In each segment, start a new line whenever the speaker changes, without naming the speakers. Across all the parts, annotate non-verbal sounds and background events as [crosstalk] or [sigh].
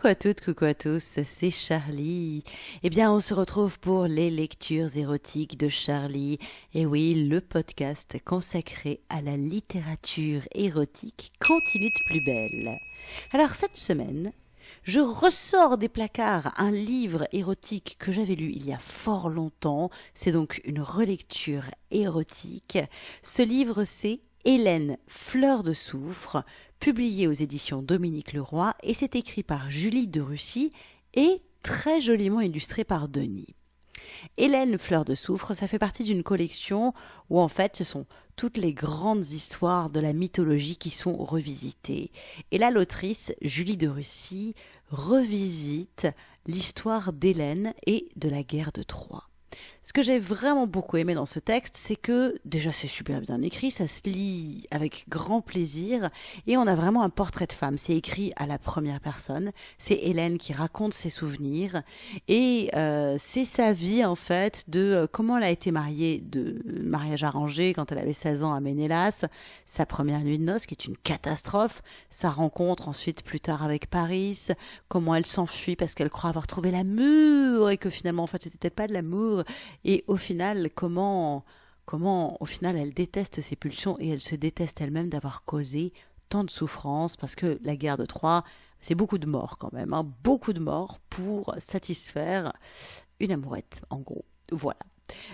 Coucou à toutes, coucou à tous, c'est Charlie. Eh bien, on se retrouve pour les lectures érotiques de Charlie. Et oui, le podcast consacré à la littérature érotique continue de plus belle. Alors, cette semaine, je ressors des placards un livre érotique que j'avais lu il y a fort longtemps. C'est donc une relecture érotique. Ce livre, c'est Hélène Fleur de Soufre, publié aux éditions Dominique Leroy, et c'est écrit par Julie de Russie et très joliment illustré par Denis. Hélène Fleur de Soufre, ça fait partie d'une collection où en fait ce sont toutes les grandes histoires de la mythologie qui sont revisitées. Et là, l'autrice, Julie de Russie, revisite l'histoire d'Hélène et de la guerre de Troie. Ce que j'ai vraiment beaucoup aimé dans ce texte, c'est que déjà c'est super bien écrit, ça se lit avec grand plaisir et on a vraiment un portrait de femme. C'est écrit à la première personne, c'est Hélène qui raconte ses souvenirs et euh, c'est sa vie en fait de euh, comment elle a été mariée, de mariage arrangé quand elle avait 16 ans à Ménélas, sa première nuit de noces qui est une catastrophe, sa rencontre ensuite plus tard avec Paris, comment elle s'enfuit parce qu'elle croit avoir trouvé l'amour et que finalement en fait c'était pas de l'amour et au final, comment, comment, au final, elle déteste ses pulsions et elle se déteste elle-même d'avoir causé tant de souffrances parce que la guerre de Troie, c'est beaucoup de morts quand même, hein, beaucoup de morts pour satisfaire une amourette, en gros. Voilà.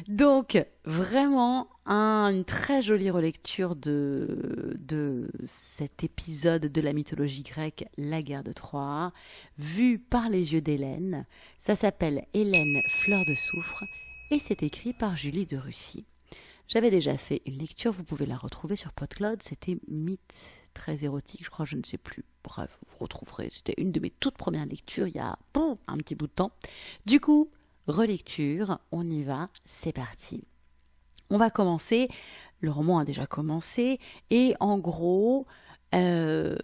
Donc, vraiment, une très jolie relecture de, de cet épisode de la mythologie grecque, la guerre de Troie, vue par les yeux d'Hélène. Ça s'appelle Hélène Fleur de Soufre et c'est écrit par Julie de Russie. J'avais déjà fait une lecture, vous pouvez la retrouver sur PodCloud, c'était Mythe très érotique, je crois, je ne sais plus. Bref, vous retrouverez, c'était une de mes toutes premières lectures il y a bon, un petit bout de temps. Du coup, relecture, on y va, c'est parti. On va commencer, le roman a déjà commencé, et en gros, euh,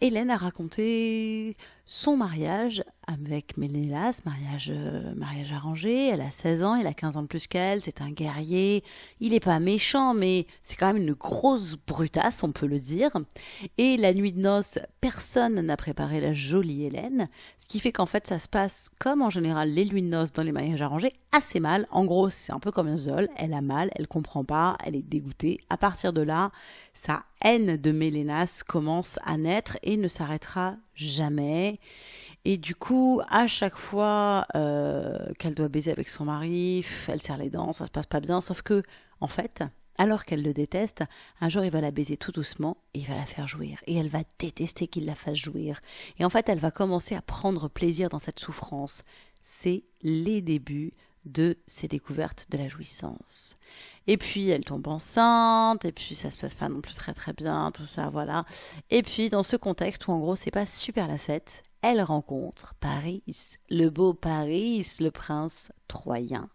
Hélène a raconté son mariage avec Ménélas, mariage, euh, mariage arrangé. Elle a 16 ans, il a 15 ans de plus qu'elle, c'est un guerrier. Il n'est pas méchant, mais c'est quand même une grosse brutasse, on peut le dire. Et la nuit de noces, personne n'a préparé la jolie Hélène, ce qui fait qu'en fait ça se passe comme en général les nuits de noces dans les mariages arrangés, assez mal. En gros, c'est un peu comme un zol, elle a mal, elle comprend pas, elle est dégoûtée. À partir de là, sa haine de Mélénas commence à naître et ne s'arrêtera jamais. Et du coup, à chaque fois euh, qu'elle doit baiser avec son mari, elle serre les dents, ça se passe pas bien. Sauf que, en fait, alors qu'elle le déteste, un jour il va la baiser tout doucement et il va la faire jouir. Et elle va détester qu'il la fasse jouir. Et en fait, elle va commencer à prendre plaisir dans cette souffrance. C'est les débuts de ses découvertes de la jouissance. Et puis elle tombe enceinte, et puis ça se passe pas non plus très très bien, tout ça, voilà. Et puis dans ce contexte où en gros c'est pas super la fête, elle rencontre Paris, le beau Paris, le prince troyen.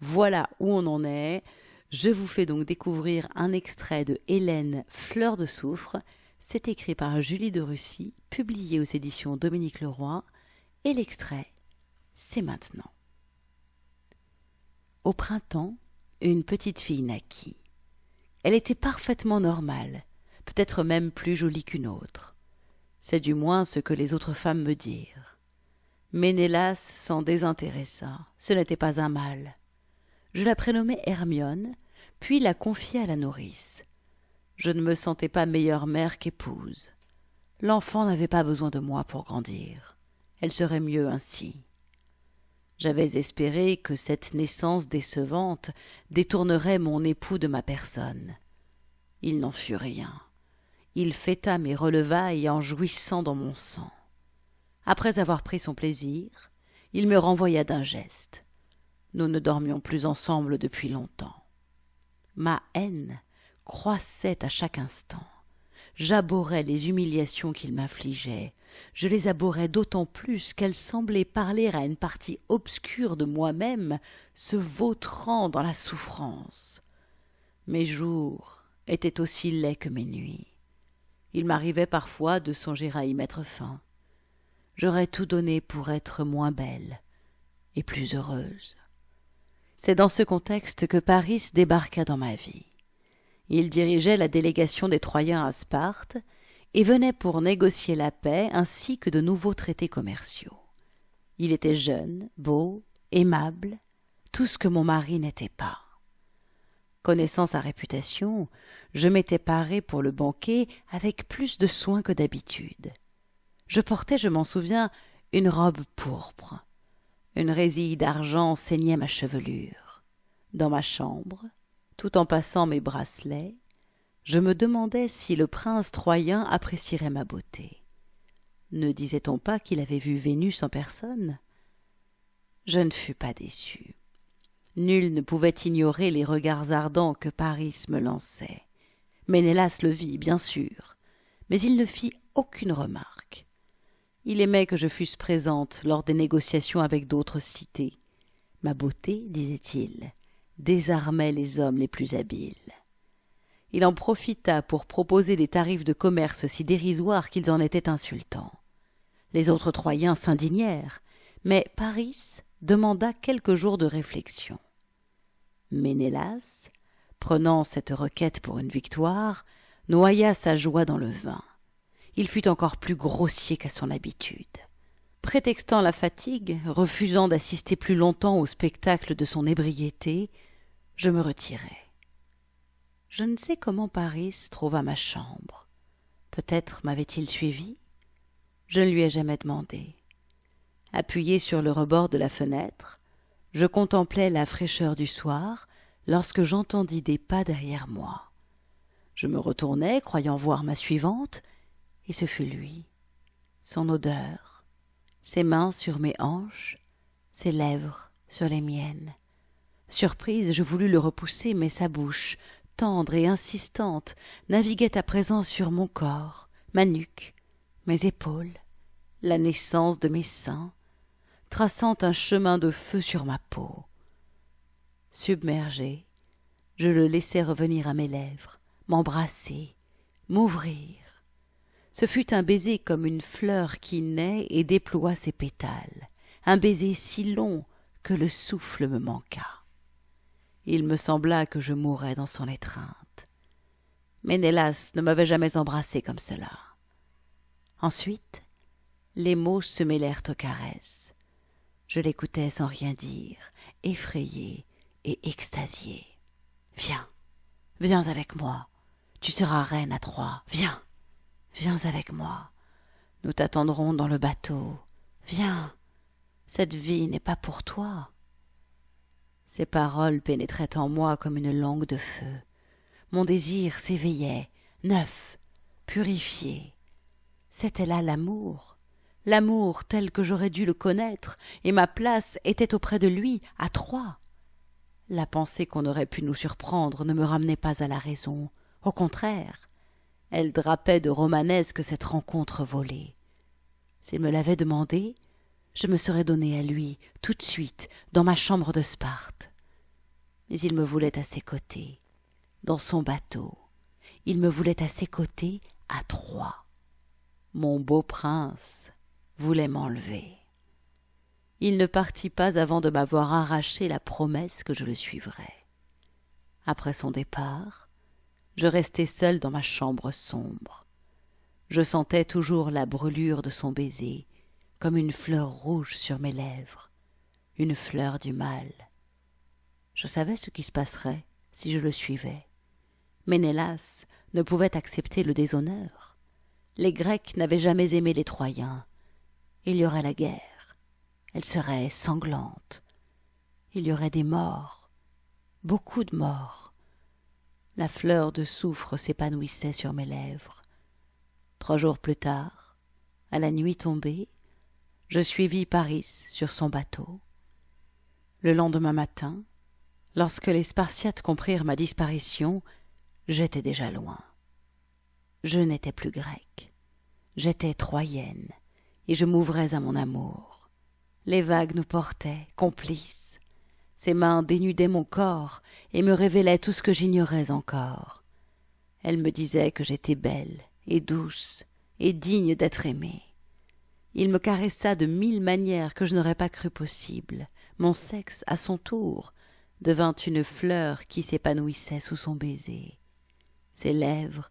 Voilà où on en est. Je vous fais donc découvrir un extrait de Hélène Fleur de Soufre. C'est écrit par Julie de Russie, publié aux éditions Dominique Leroy, et l'extrait, c'est maintenant. Au printemps, une petite fille naquit. Elle était parfaitement normale, peut-être même plus jolie qu'une autre. C'est du moins ce que les autres femmes me dirent. Ménélas s'en désintéressa. Ce n'était pas un mal. Je la prénommai Hermione, puis la confiai à la nourrice. Je ne me sentais pas meilleure mère qu'épouse. L'enfant n'avait pas besoin de moi pour grandir. Elle serait mieux ainsi. J'avais espéré que cette naissance décevante détournerait mon époux de ma personne. Il n'en fut rien. Il fêta mes relevailles en jouissant dans mon sang. Après avoir pris son plaisir, il me renvoya d'un geste. Nous ne dormions plus ensemble depuis longtemps. Ma haine croissait à chaque instant. J'abhorrais les humiliations qu'il m'infligeait. Je les abhorrais d'autant plus qu'elles semblaient parler à une partie obscure de moi-même, se vautrant dans la souffrance. Mes jours étaient aussi laids que mes nuits. Il m'arrivait parfois de songer à y mettre fin. J'aurais tout donné pour être moins belle et plus heureuse. C'est dans ce contexte que Paris débarqua dans ma vie. Il dirigeait la délégation des Troyens à Sparte, et venait pour négocier la paix ainsi que de nouveaux traités commerciaux. Il était jeune, beau, aimable, tout ce que mon mari n'était pas. Connaissant sa réputation, je m'étais paré pour le banquet avec plus de soin que d'habitude. Je portais, je m'en souviens, une robe pourpre. Une résille d'argent ceignait ma chevelure. Dans ma chambre, tout en passant mes bracelets, je me demandais si le prince troyen apprécierait ma beauté. Ne disait-on pas qu'il avait vu Vénus en personne? Je ne fus pas déçu. Nul ne pouvait ignorer les regards ardents que Paris me lançait. Ménélas le vit, bien sûr, mais il ne fit aucune remarque. Il aimait que je fusse présente lors des négociations avec d'autres cités. Ma beauté, disait-il, désarmait les hommes les plus habiles. Il en profita pour proposer des tarifs de commerce si dérisoires qu'ils en étaient insultants. Les autres Troyens s'indignèrent, mais Paris demanda quelques jours de réflexion. Ménélas, prenant cette requête pour une victoire, noya sa joie dans le vin. Il fut encore plus grossier qu'à son habitude. Prétextant la fatigue, refusant d'assister plus longtemps au spectacle de son ébriété, je me retirai. Je ne sais comment Paris trouva ma chambre. Peut-être m'avait-il suivi Je ne lui ai jamais demandé. Appuyé sur le rebord de la fenêtre, je contemplais la fraîcheur du soir lorsque j'entendis des pas derrière moi. Je me retournai, croyant voir ma suivante, et ce fut lui. Son odeur, ses mains sur mes hanches, ses lèvres sur les miennes. Surprise, je voulus le repousser, mais sa bouche, tendre et insistante, naviguait à présent sur mon corps, ma nuque, mes épaules, la naissance de mes seins, traçant un chemin de feu sur ma peau. Submergé, je le laissai revenir à mes lèvres, m'embrasser, m'ouvrir. Ce fut un baiser comme une fleur qui naît et déploie ses pétales, un baiser si long que le souffle me manqua. Il me sembla que je mourais dans son étreinte. Ménélas ne m'avait jamais embrassé comme cela. Ensuite, les mots se mêlèrent aux caresses. Je l'écoutais sans rien dire, effrayé et extasié. Viens, viens avec moi. Tu seras reine à Troie. Viens, viens avec moi. Nous t'attendrons dans le bateau. Viens, cette vie n'est pas pour toi. Ces paroles pénétraient en moi comme une langue de feu. Mon désir s'éveillait, neuf, purifié. C'était là l'amour, l'amour tel que j'aurais dû le connaître, et ma place était auprès de lui, à Troie. La pensée qu'on aurait pu nous surprendre ne me ramenait pas à la raison. Au contraire, elle drapait de romanesque cette rencontre volée. S'il me l'avait demandé, je me serais donné à lui, tout de suite, dans ma chambre de Sparte. Mais il me voulait à ses côtés, dans son bateau. Il me voulait à ses côtés, à Troie. Mon beau prince voulait m'enlever. Il ne partit pas avant de m'avoir arraché la promesse que je le suivrais. Après son départ, je restai seul dans ma chambre sombre. Je sentais toujours la brûlure de son baiser, comme une fleur rouge sur mes lèvres, une fleur du mal. Je savais ce qui se passerait si je le suivais. Ménélas ne pouvait accepter le déshonneur. Les Grecs n'avaient jamais aimé les Troyens. Il y aurait la guerre. Elle serait sanglante. Il y aurait des morts, beaucoup de morts. La fleur de soufre s'épanouissait sur mes lèvres. Trois jours plus tard, à la nuit tombée, je suivis Paris sur son bateau. Le lendemain matin, lorsque les Spartiates comprirent ma disparition, j'étais déjà loin. Je n'étais plus grecque, j'étais troyenne, et je m'ouvrais à mon amour. Les vagues nous portaient, complices. Ses mains dénudaient mon corps et me révélaient tout ce que j'ignorais encore. Elle me disait que j'étais belle et douce et digne d'être aimée. Il me caressa de mille manières que je n'aurais pas cru possibles. Mon sexe, à son tour, devint une fleur qui s'épanouissait sous son baiser. Ses lèvres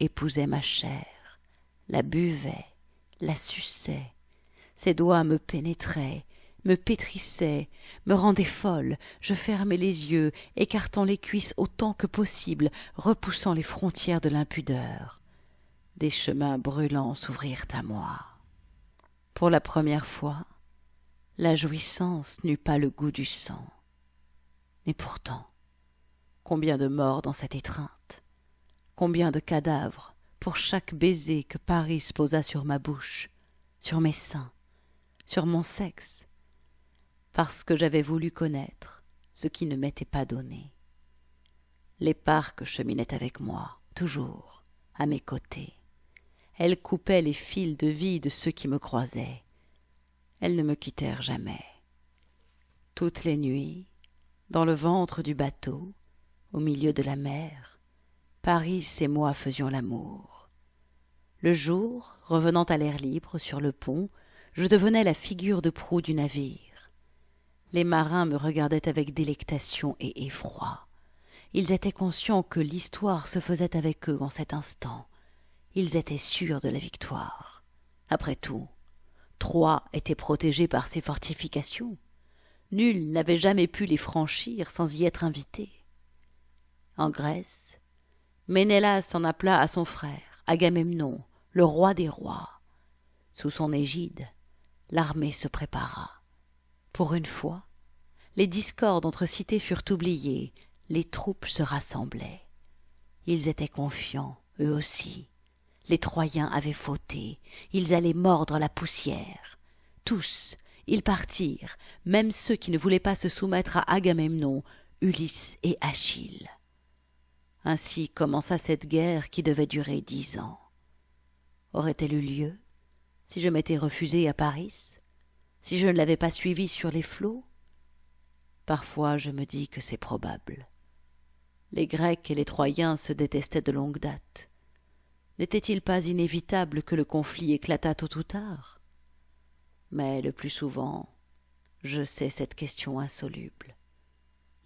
épousaient ma chair, la buvait, la suçait. Ses doigts me pénétraient, me pétrissaient, me rendaient folle. Je fermais les yeux, écartant les cuisses autant que possible, repoussant les frontières de l'impudeur. Des chemins brûlants s'ouvrirent à moi. Pour la première fois, la jouissance n'eut pas le goût du sang. Et pourtant, combien de morts dans cette étreinte, combien de cadavres pour chaque baiser que Paris posa sur ma bouche, sur mes seins, sur mon sexe, parce que j'avais voulu connaître ce qui ne m'était pas donné. Les parcs cheminaient avec moi, toujours, à mes côtés. Elles coupaient les fils de vie de ceux qui me croisaient. Elles ne me quittèrent jamais. Toutes les nuits, dans le ventre du bateau, au milieu de la mer, Paris et moi faisions l'amour. Le jour, revenant à l'air libre sur le pont, je devenais la figure de proue du navire. Les marins me regardaient avec délectation et effroi. Ils étaient conscients que l'histoire se faisait avec eux en cet instant. Ils étaient sûrs de la victoire. Après tout, Troie était protégée par ses fortifications. Nul n'avait jamais pu les franchir sans y être invité. En Grèce, Ménélas en appela à son frère, Agamemnon, le roi des rois. Sous son égide, l'armée se prépara. Pour une fois, les discordes entre cités furent oubliées, les troupes se rassemblaient. Ils étaient confiants, eux aussi. Les Troyens avaient fauté, ils allaient mordre la poussière. Tous, ils partirent, même ceux qui ne voulaient pas se soumettre à Agamemnon, Ulysse et Achille. Ainsi commença cette guerre qui devait durer dix ans. Aurait-elle eu lieu si je m'étais refusé à Paris Si je ne l'avais pas suivi sur les flots? Parfois je me dis que c'est probable. Les Grecs et les Troyens se détestaient de longue date. N'était-il pas inévitable que le conflit éclatât tôt ou tard? Mais le plus souvent, je sais cette question insoluble.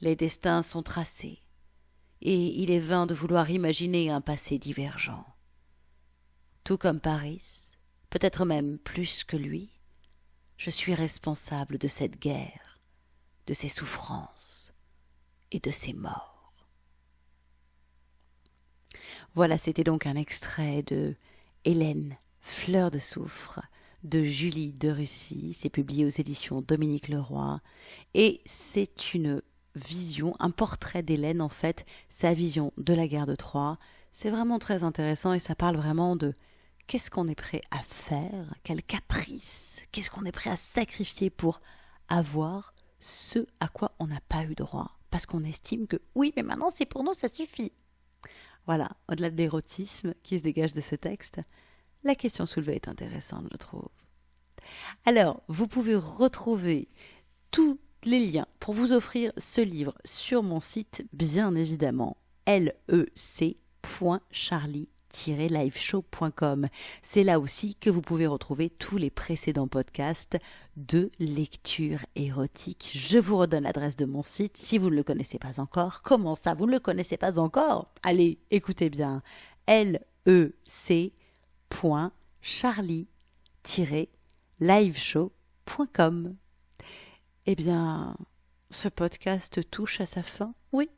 Les destins sont tracés, et il est vain de vouloir imaginer un passé divergent. Tout comme Paris, peut-être même plus que lui, je suis responsable de cette guerre, de ses souffrances et de ses morts. Voilà, c'était donc un extrait de Hélène, Fleur de soufre, de Julie de Russie. C'est publié aux éditions Dominique Leroy. Et c'est une vision, un portrait d'Hélène en fait, sa vision de la guerre de Troie. C'est vraiment très intéressant et ça parle vraiment de qu'est-ce qu'on est prêt à faire, quel caprice, qu'est-ce qu'on est prêt à sacrifier pour avoir ce à quoi on n'a pas eu droit? Parce qu'on estime que oui, mais maintenant c'est pour nous, ça suffit. Voilà, au-delà de l'érotisme qui se dégage de ce texte, la question soulevée est intéressante, je trouve. Alors, vous pouvez retrouver tous les liens pour vous offrir ce livre sur mon site, bien évidemment, lec.charlie C'est là aussi que vous pouvez retrouver tous les précédents podcasts de lecture érotique. Je vous redonne l'adresse de mon site si vous ne le connaissez pas encore. Comment ça, vous ne le connaissez pas encore? Allez, écoutez bien. lec.charlie-liveshow.com. Eh bien, ce podcast touche à sa fin? Oui,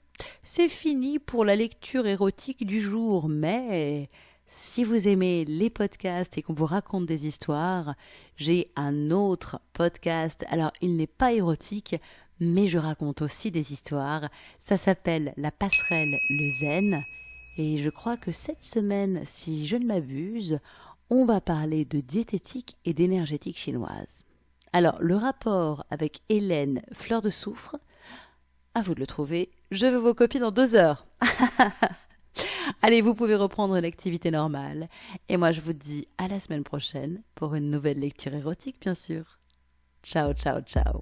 c'est fini pour la lecture érotique du jour, mais si vous aimez les podcasts et qu'on vous raconte des histoires, j'ai un autre podcast. Alors, il n'est pas érotique, mais je raconte aussi des histoires. Ça s'appelle La passerelle le zen. Et je crois que cette semaine, si je ne m'abuse, on va parler de diététique et d'énergétique chinoise. Alors, le rapport avec Hélène Fleur de Soufre, à vous de le trouver. Je veux vos copies dans deux heures. [laughs] Allez, vous pouvez reprendre l'activité normale. Et moi, je vous dis à la semaine prochaine pour une nouvelle lecture érotique, bien sûr. Ciao, ciao, ciao.